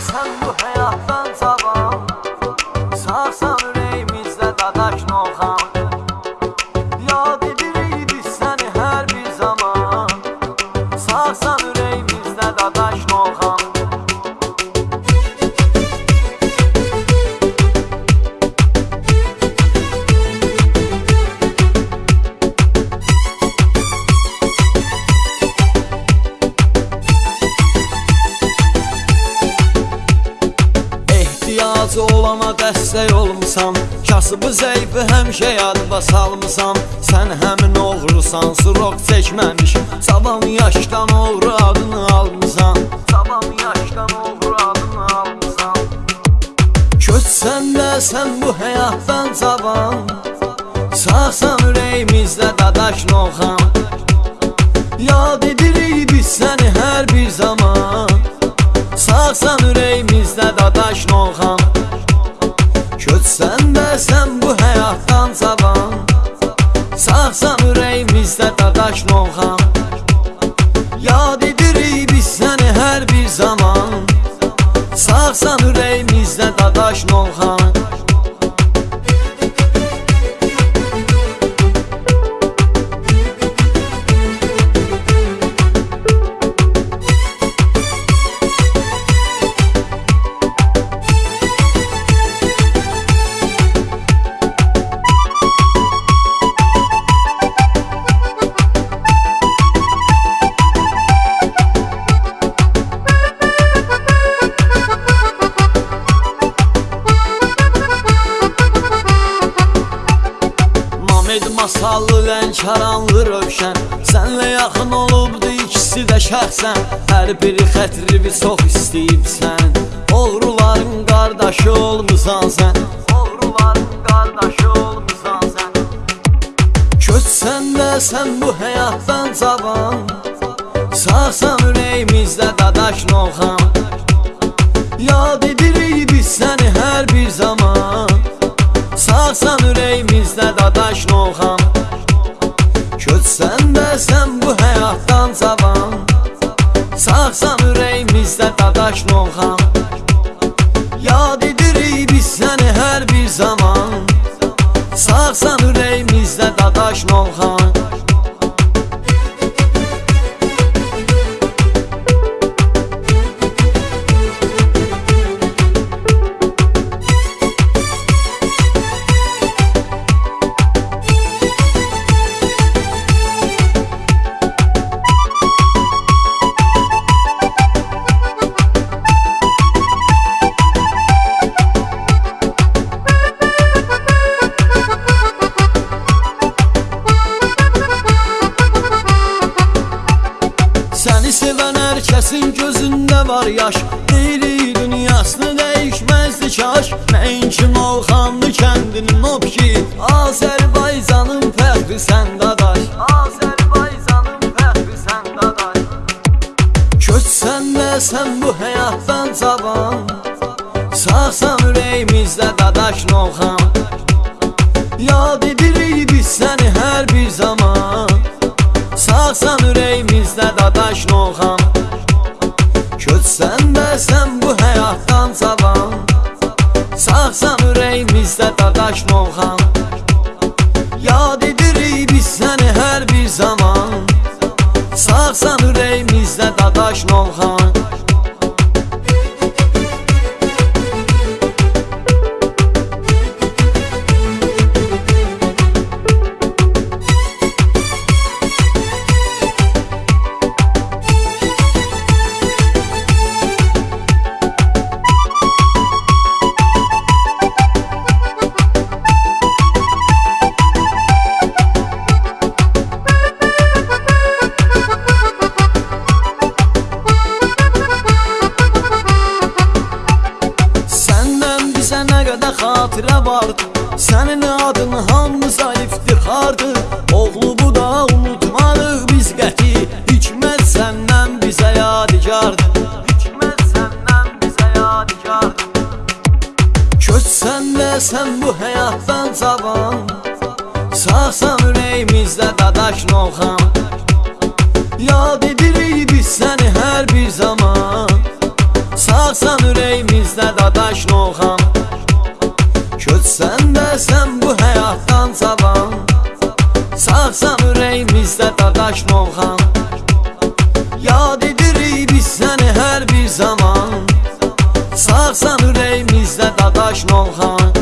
sən bu həyatdan Ehtiyacı olana dəstək olmusan Kasıbı zəifi həmişə yadba salmısan Sən həmin oğrusan, sırok çəkməmiş. Cavan yaşdan oğru adını almısan Cavan yaşdan oğru adını almısan Köçsən də sən bu həyatdan cavan. Sağsan ürəyimizdə dadaş noxan. Yad edirik biz səni hər bir zaman. Sağsan ürəyimizdə Köçsən də sən bu həyatdan cavan Sağsan ürəyimizdə dadaş noxan Yad edirik biz səni hər bir zaman. Sağsan ürəyimizdə dadaş noxan Masallı lənkəranlı rövşən. Sənlə yaxın olubdu ikisi də şəxsən. Hər biri xətrivi çox istəyibsən Oğruların qardaşı olmusan sən. Oğruların qardaşı olmusan sən. Köçsən də sən bu həyatdan cavan. Sağsan ürəyimizdə dadaş noxan ürəyimizdə dadaş noxan Yad edirik biz səni hər bir zaman. Sağsan ürəyimizdə dadaş var yaş Deyiri dünyasını dəyişməzdi kaş Nəinki Novxanlı kəndinin o ki? Azərbaycanın fəxri sən dadaş. Azərbaycanın fəxri sən dadaş. Köçsən də sən bu həyatdan cavan Sağsan ürəyimizdə dadaş noxan Yad edirik biz səni hər bir zaman. Sağsan ürəyimizdə dadaş noxan Köçsən də sən bu həyatdan cavan Sağsan ürəyimizdə dadaş noxan Yad edirik biz səni hər bir zaman. Sağsan ürəyimizdə dadaş noxan vardı. Sənin adın hamımıza iftixardır Oğlu bu da unutmadıq biz qəti. Hikmət səndən bizə yadigardır. Hikmət səndən bizə yadigardır. Köçsən də sən bu həyatdan cavan. Sağsan ürəyimizdə dadaş noxan Yad edirik biz səni hər bir zaman dadaş Novxan Yad edirik biz səni hər bir zaman. Sağsan ürəyimizdə dadaş Novxan